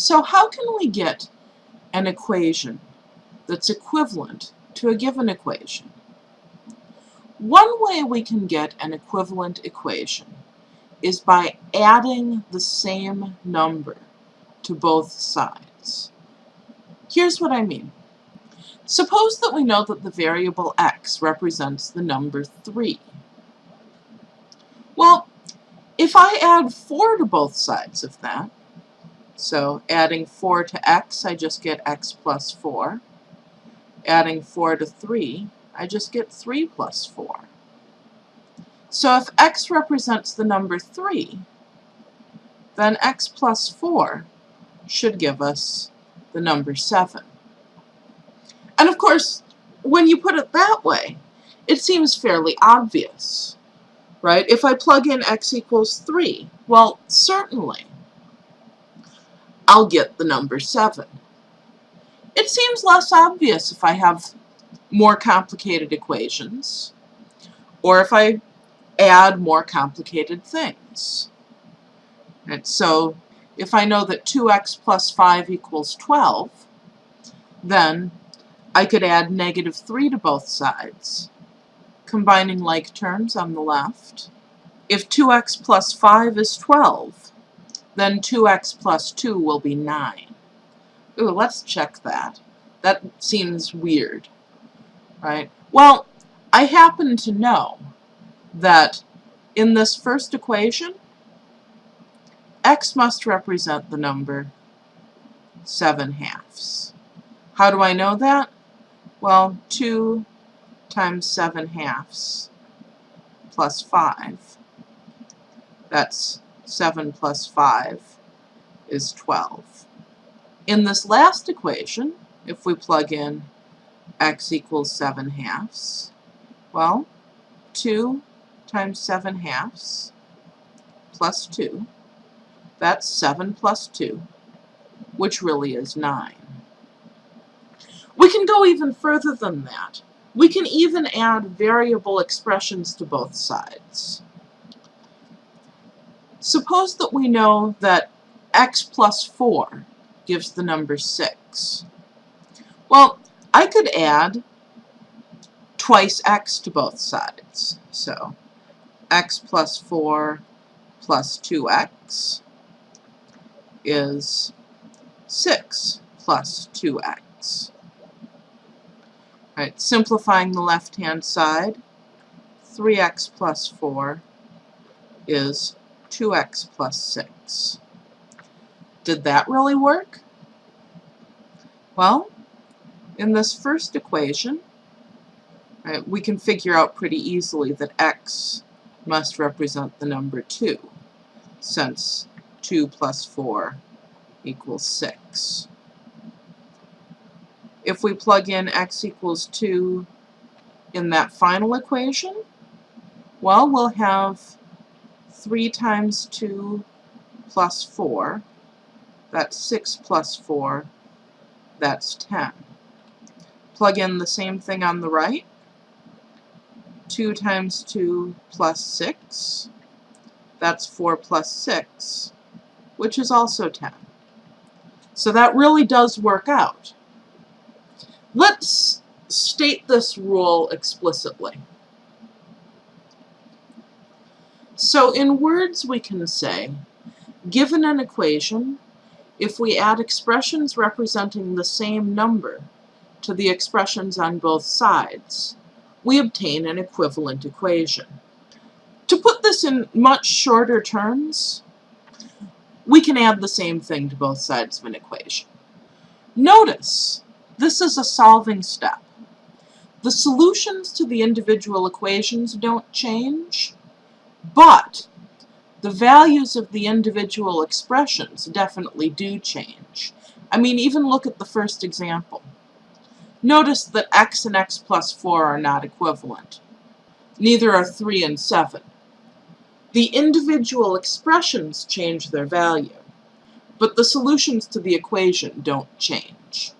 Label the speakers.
Speaker 1: So how can we get an equation that's equivalent to a given equation? One way we can get an equivalent equation is by adding the same number to both sides. Here's what I mean. Suppose that we know that the variable x represents the number 3. Well, if I add 4 to both sides of that, so adding 4 to x, I just get x plus 4. Adding 4 to 3, I just get 3 plus 4. So if x represents the number 3, then x plus 4 should give us the number 7. And of course, when you put it that way, it seems fairly obvious, right? If I plug in x equals 3, well, certainly, I'll get the number 7. It seems less obvious if I have more complicated equations, or if I add more complicated things. And so if I know that 2x plus 5 equals 12, then I could add negative 3 to both sides, combining like terms on the left. If 2x plus 5 is 12, then 2x plus 2 will be 9. Ooh, let's check that. That seems weird, right? Well, I happen to know that in this first equation, x must represent the number 7 halves. How do I know that? Well, 2 times 7 halves plus 5. That's 7 plus 5 is 12. In this last equation, if we plug in x equals 7 halves, well, 2 times 7 halves plus 2, that's 7 plus 2, which really is 9. We can go even further than that. We can even add variable expressions to both sides. Suppose that we know that x plus 4 gives the number 6. Well, I could add twice x to both sides. So x plus 4 plus 2x is 6 plus 2x. Right, simplifying the left-hand side, 3x plus 4 is 2x plus 6. Did that really work? Well, in this first equation, right, we can figure out pretty easily that x must represent the number 2, since 2 plus 4 equals 6. If we plug in x equals 2 in that final equation, well, we'll have 3 times 2 plus 4, that's 6 plus 4, that's 10. Plug in the same thing on the right, 2 times 2 plus 6, that's 4 plus 6, which is also 10. So that really does work out. Let's state this rule explicitly. So in words we can say, given an equation, if we add expressions representing the same number to the expressions on both sides, we obtain an equivalent equation. To put this in much shorter terms, we can add the same thing to both sides of an equation. Notice, this is a solving step. The solutions to the individual equations don't change, but the values of the individual expressions definitely do change. I mean, even look at the first example. Notice that x and x plus 4 are not equivalent. Neither are 3 and 7. The individual expressions change their value, but the solutions to the equation don't change.